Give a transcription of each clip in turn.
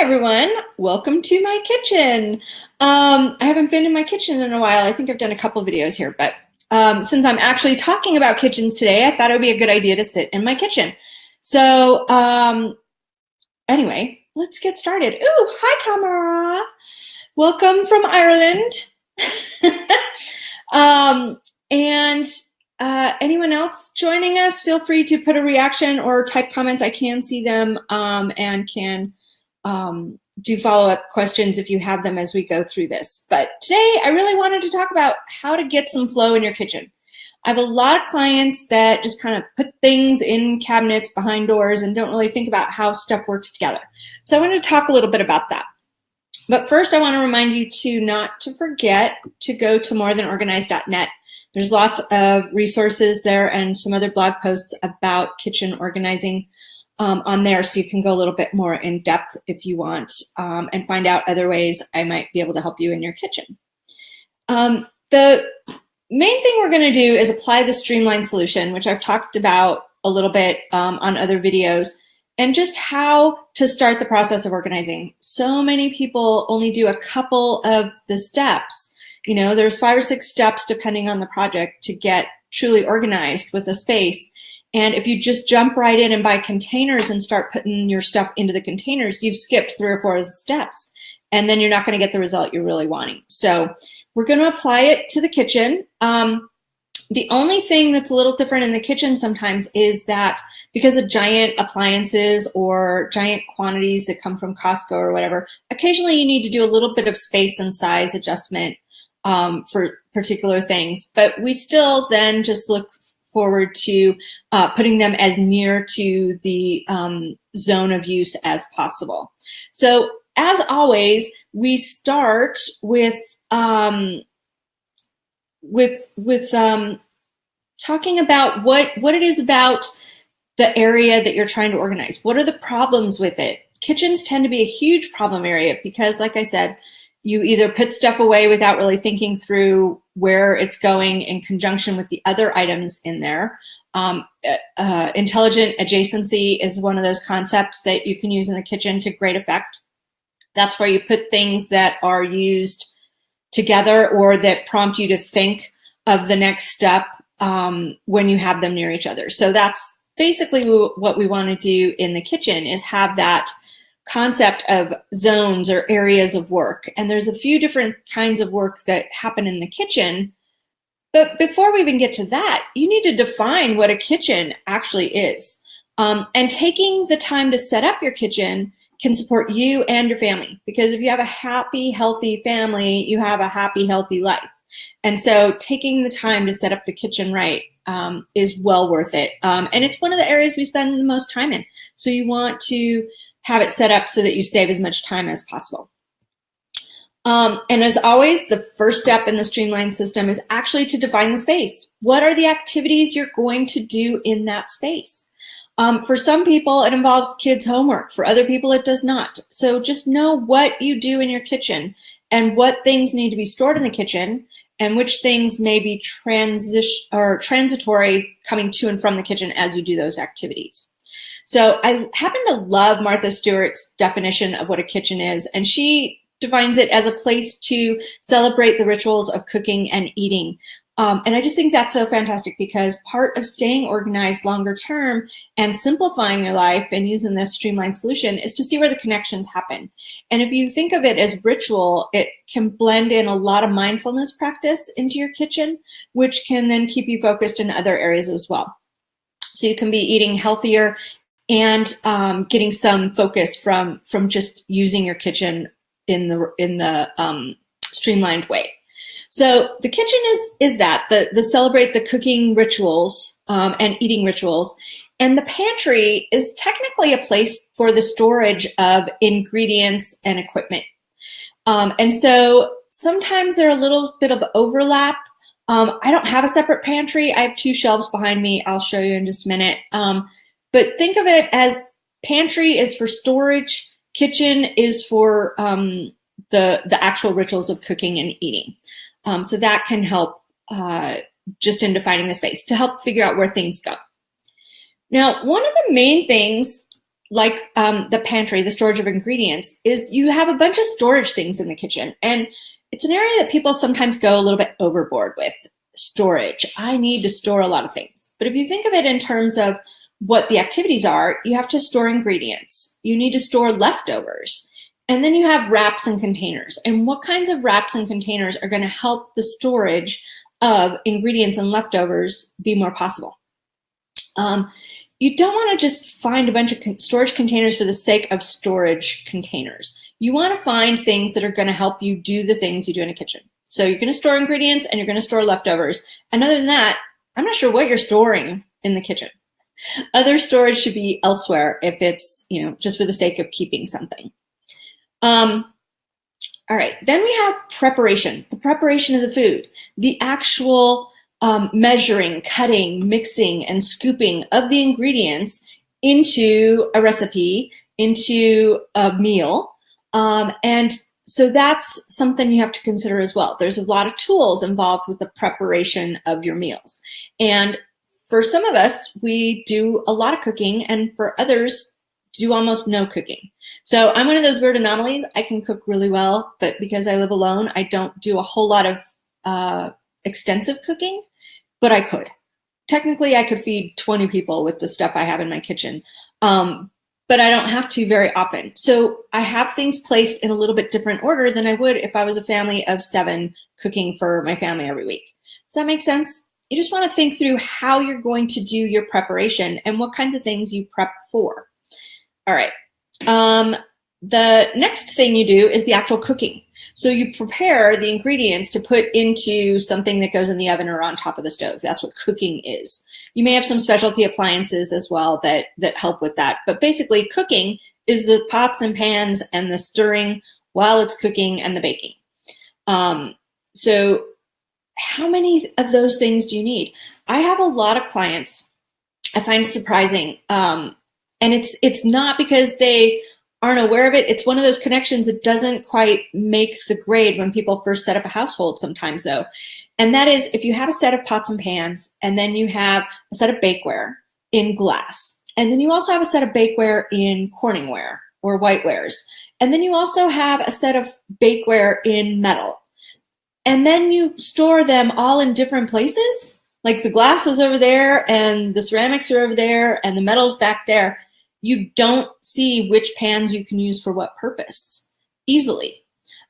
everyone. Welcome to my kitchen. Um, I haven't been in my kitchen in a while. I think I've done a couple videos here, but um, since I'm actually talking about kitchens today, I thought it would be a good idea to sit in my kitchen. So um, anyway, let's get started. Ooh, hi Tamara. Welcome from Ireland. um, and uh, anyone else joining us, feel free to put a reaction or type comments. I can see them um, and can um, do follow-up questions if you have them as we go through this. But today I really wanted to talk about how to get some flow in your kitchen. I have a lot of clients that just kind of put things in cabinets behind doors and don't really think about how stuff works together. So I wanted to talk a little bit about that. But first I want to remind you to not to forget to go to morethanorganized.net. There's lots of resources there and some other blog posts about kitchen organizing um, on there so you can go a little bit more in depth if you want um, and find out other ways I might be able to help you in your kitchen. Um, the main thing we're going to do is apply the streamline solution, which I've talked about a little bit um, on other videos, and just how to start the process of organizing. So many people only do a couple of the steps. You know, there's five or six steps depending on the project to get truly organized with a space. And if you just jump right in and buy containers and start putting your stuff into the containers, you've skipped three or four steps. And then you're not going to get the result you're really wanting. So we're going to apply it to the kitchen. Um, the only thing that's a little different in the kitchen sometimes is that because of giant appliances or giant quantities that come from Costco or whatever, occasionally you need to do a little bit of space and size adjustment um, for particular things. But we still then just look forward to uh, putting them as near to the um, zone of use as possible. So as always, we start with um, with with um, talking about what what it is about the area that you're trying to organize. What are the problems with it? Kitchens tend to be a huge problem area because, like I said, you either put stuff away without really thinking through where it's going in conjunction with the other items in there. Um, uh, uh, intelligent adjacency is one of those concepts that you can use in the kitchen to great effect. That's where you put things that are used together or that prompt you to think of the next step um, when you have them near each other. So that's basically what we want to do in the kitchen is have that concept of zones or areas of work. And there's a few different kinds of work that happen in the kitchen. But before we even get to that, you need to define what a kitchen actually is. Um, and taking the time to set up your kitchen can support you and your family. Because if you have a happy, healthy family, you have a happy, healthy life. And so taking the time to set up the kitchen right um, is well worth it. Um, and it's one of the areas we spend the most time in. So you want to have it set up so that you save as much time as possible. Um, and as always, the first step in the streamline system is actually to define the space. What are the activities you're going to do in that space? Um, for some people, it involves kids' homework. For other people, it does not. So just know what you do in your kitchen and what things need to be stored in the kitchen and which things may be transition or transitory coming to and from the kitchen as you do those activities. So I happen to love Martha Stewart's definition of what a kitchen is, and she defines it as a place to celebrate the rituals of cooking and eating. Um, and I just think that's so fantastic because part of staying organized longer term and simplifying your life and using this streamlined solution is to see where the connections happen. And if you think of it as ritual, it can blend in a lot of mindfulness practice into your kitchen, which can then keep you focused in other areas as well. So you can be eating healthier and um, getting some focus from from just using your kitchen in the in the um, streamlined way. So the kitchen is is that the the celebrate the cooking rituals um, and eating rituals, and the pantry is technically a place for the storage of ingredients and equipment. Um, and so sometimes there are a little bit of overlap. Um, I don't have a separate pantry. I have two shelves behind me. I'll show you in just a minute. Um, but think of it as pantry is for storage, kitchen is for um, the, the actual rituals of cooking and eating. Um, so that can help uh, just in defining the space to help figure out where things go. Now, one of the main things like um, the pantry, the storage of ingredients, is you have a bunch of storage things in the kitchen. And it's an area that people sometimes go a little bit overboard with storage. I need to store a lot of things. But if you think of it in terms of what the activities are, you have to store ingredients. You need to store leftovers. And then you have wraps and containers. And what kinds of wraps and containers are going to help the storage of ingredients and leftovers be more possible? Um, you don't want to just find a bunch of storage containers for the sake of storage containers. You want to find things that are going to help you do the things you do in a kitchen. So you're going to store ingredients and you're going to store leftovers. And other than that, I'm not sure what you're storing in the kitchen. Other storage should be elsewhere if it's, you know, just for the sake of keeping something. Um, all right, then we have preparation, the preparation of the food, the actual um, measuring, cutting, mixing, and scooping of the ingredients into a recipe, into a meal. Um, and so that's something you have to consider as well. There's a lot of tools involved with the preparation of your meals. And for some of us, we do a lot of cooking, and for others, do almost no cooking. So I'm one of those weird anomalies. I can cook really well, but because I live alone, I don't do a whole lot of uh, extensive cooking, but I could. Technically, I could feed 20 people with the stuff I have in my kitchen. Um, but I don't have to very often. So I have things placed in a little bit different order than I would if I was a family of seven cooking for my family every week. Does that make sense? You just want to think through how you're going to do your preparation and what kinds of things you prep for. All right. Um, the next thing you do is the actual cooking. So you prepare the ingredients to put into something that goes in the oven or on top of the stove. That's what cooking is. You may have some specialty appliances as well that, that help with that. But basically cooking is the pots and pans and the stirring while it's cooking and the baking. Um, so how many of those things do you need? I have a lot of clients I find surprising. Um, and it's it's not because they aren't aware of it, it's one of those connections that doesn't quite make the grade when people first set up a household sometimes though. And that is if you have a set of pots and pans and then you have a set of bakeware in glass, and then you also have a set of bakeware in Corningware or whitewares. And then you also have a set of bakeware in metal. And then you store them all in different places. Like the glass is over there and the ceramics are over there and the metal's back there you don't see which pans you can use for what purpose easily.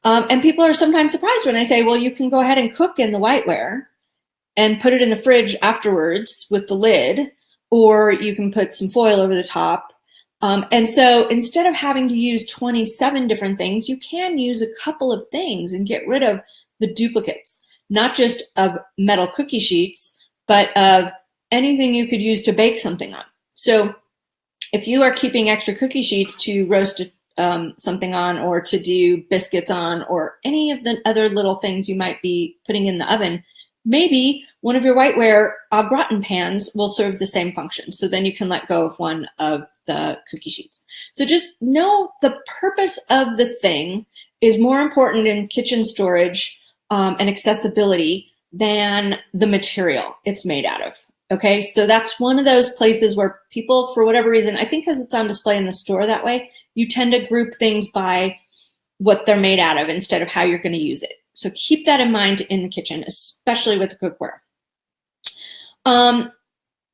Um, and people are sometimes surprised when I say, well, you can go ahead and cook in the whiteware and put it in the fridge afterwards with the lid, or you can put some foil over the top. Um, and so instead of having to use 27 different things, you can use a couple of things and get rid of the duplicates, not just of metal cookie sheets, but of anything you could use to bake something on. So if you are keeping extra cookie sheets to roast um, something on or to do biscuits on or any of the other little things you might be putting in the oven, maybe one of your whiteware au gratin pans will serve the same function. So then you can let go of one of the cookie sheets. So just know the purpose of the thing is more important in kitchen storage um, and accessibility than the material it's made out of. Okay, so that's one of those places where people, for whatever reason, I think because it's on display in the store that way, you tend to group things by what they're made out of instead of how you're going to use it. So keep that in mind in the kitchen, especially with the cookware. Um,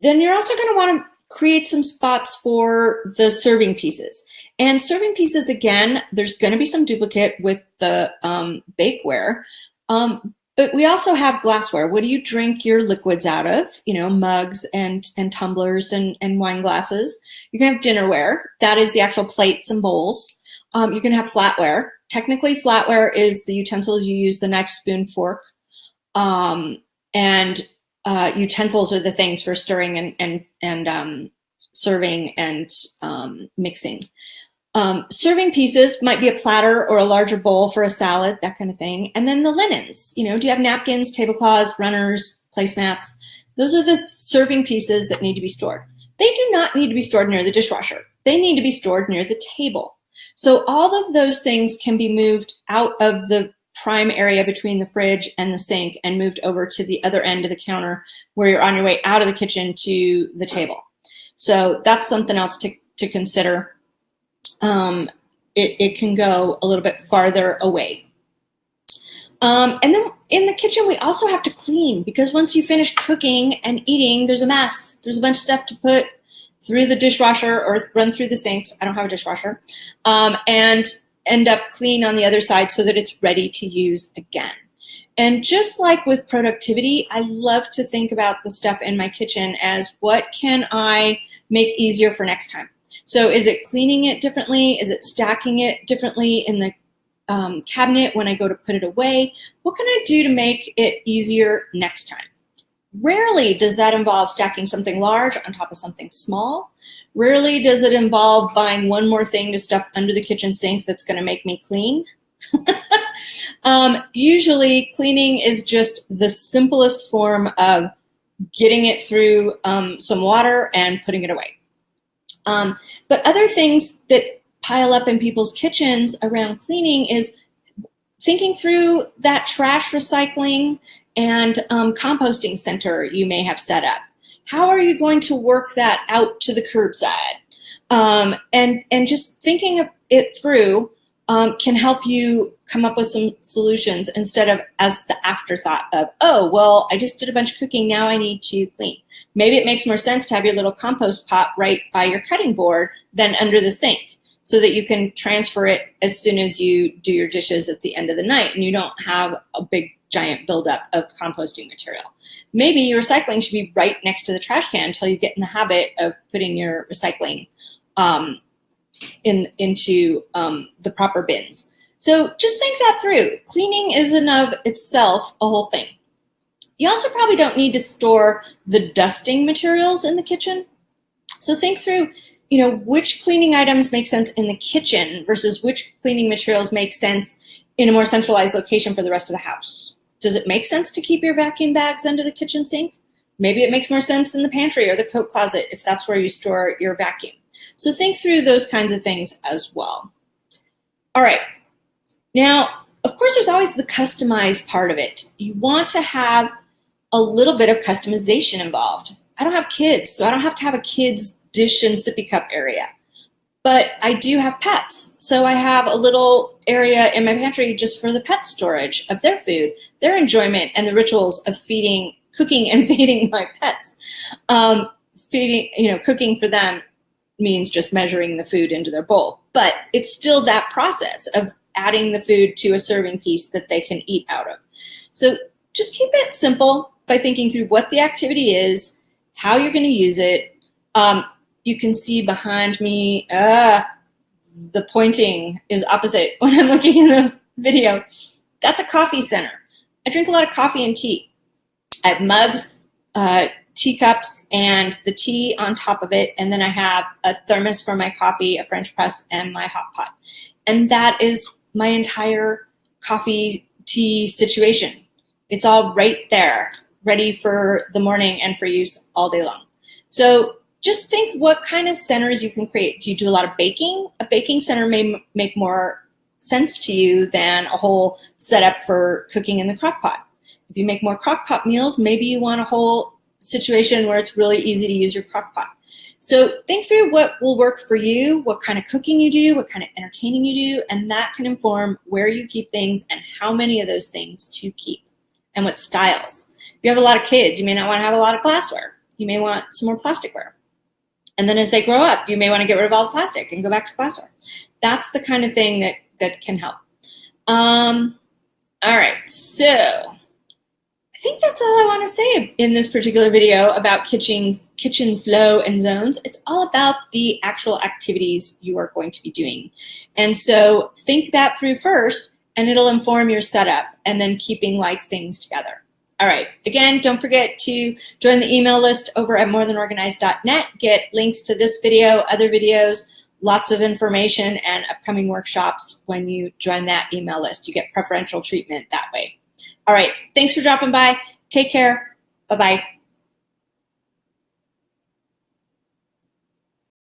then you're also going to want to create some spots for the serving pieces. And serving pieces, again, there's going to be some duplicate with the um, bakeware, um, but we also have glassware. What do you drink your liquids out of? You know, mugs and, and tumblers and, and wine glasses. You can have dinnerware. That is the actual plates and bowls. Um, you can have flatware. Technically, flatware is the utensils you use, the knife, spoon, fork. Um, and uh, utensils are the things for stirring and, and, and um, serving and um, mixing. Um, serving pieces might be a platter or a larger bowl for a salad, that kind of thing. And then the linens, you know, do you have napkins, tablecloths, runners, placemats? Those are the serving pieces that need to be stored. They do not need to be stored near the dishwasher. They need to be stored near the table. So all of those things can be moved out of the prime area between the fridge and the sink and moved over to the other end of the counter where you're on your way out of the kitchen to the table. So that's something else to, to consider. Um, it, it can go a little bit farther away. Um, and then in the kitchen, we also have to clean because once you finish cooking and eating, there's a mess. There's a bunch of stuff to put through the dishwasher or run through the sinks. I don't have a dishwasher. Um, and end up clean on the other side so that it's ready to use again. And just like with productivity, I love to think about the stuff in my kitchen as what can I make easier for next time? So is it cleaning it differently? Is it stacking it differently in the um, cabinet when I go to put it away? What can I do to make it easier next time? Rarely does that involve stacking something large on top of something small. Rarely does it involve buying one more thing to stuff under the kitchen sink that's going to make me clean. um, usually, cleaning is just the simplest form of getting it through um, some water and putting it away. Um, but other things that pile up in people's kitchens around cleaning is thinking through that trash recycling and um, composting center you may have set up. How are you going to work that out to the curbside? Um, and, and just thinking it through um, can help you come up with some solutions instead of as the afterthought of, oh, well, I just did a bunch of cooking, now I need to clean. Maybe it makes more sense to have your little compost pot right by your cutting board than under the sink so that you can transfer it as soon as you do your dishes at the end of the night and you don't have a big giant buildup of composting material. Maybe your recycling should be right next to the trash can until you get in the habit of putting your recycling um, in into um, the proper bins. So just think that through. Cleaning is in of itself a whole thing. You also probably don't need to store the dusting materials in the kitchen. So think through, you know, which cleaning items make sense in the kitchen versus which cleaning materials make sense in a more centralized location for the rest of the house. Does it make sense to keep your vacuum bags under the kitchen sink? Maybe it makes more sense in the pantry or the coat closet if that's where you store your vacuum. So think through those kinds of things as well. All right. Now, of course, there's always the customized part of it. You want to have a little bit of customization involved. I don't have kids, so I don't have to have a kid's dish and sippy cup area. But I do have pets, so I have a little area in my pantry just for the pet storage of their food, their enjoyment, and the rituals of feeding, cooking and feeding my pets. Um, feeding, you know, cooking for them means just measuring the food into their bowl, but it's still that process of adding the food to a serving piece that they can eat out of. So just keep it simple by thinking through what the activity is, how you're going to use it. Um, you can see behind me, uh, the pointing is opposite when I'm looking in the video. That's a coffee center. I drink a lot of coffee and tea. I have mugs, uh, teacups, and the tea on top of it. And then I have a thermos for my coffee, a French press, and my hot pot. And that is my entire coffee tea situation. It's all right there, ready for the morning and for use all day long. So just think what kind of centers you can create. Do you do a lot of baking? A baking center may make more sense to you than a whole setup for cooking in the crock pot. If you make more crock pot meals, maybe you want a whole situation where it's really easy to use your crock pot. So think through what will work for you, what kind of cooking you do, what kind of entertaining you do, and that can inform where you keep things and how many of those things to keep and what styles. If you have a lot of kids, you may not want to have a lot of glassware. You may want some more plasticware. And then as they grow up, you may want to get rid of all the plastic and go back to glassware. That's the kind of thing that, that can help. Um, all right, so I think that's all I want to say in this particular video about kitchen, kitchen flow and zones. It's all about the actual activities you are going to be doing. And so think that through first, and it'll inform your setup and then keeping like things together. All right, again, don't forget to join the email list over at morethanorganized.net. Get links to this video, other videos, lots of information and upcoming workshops when you join that email list. You get preferential treatment that way. All right, thanks for dropping by. Take care. Bye-bye.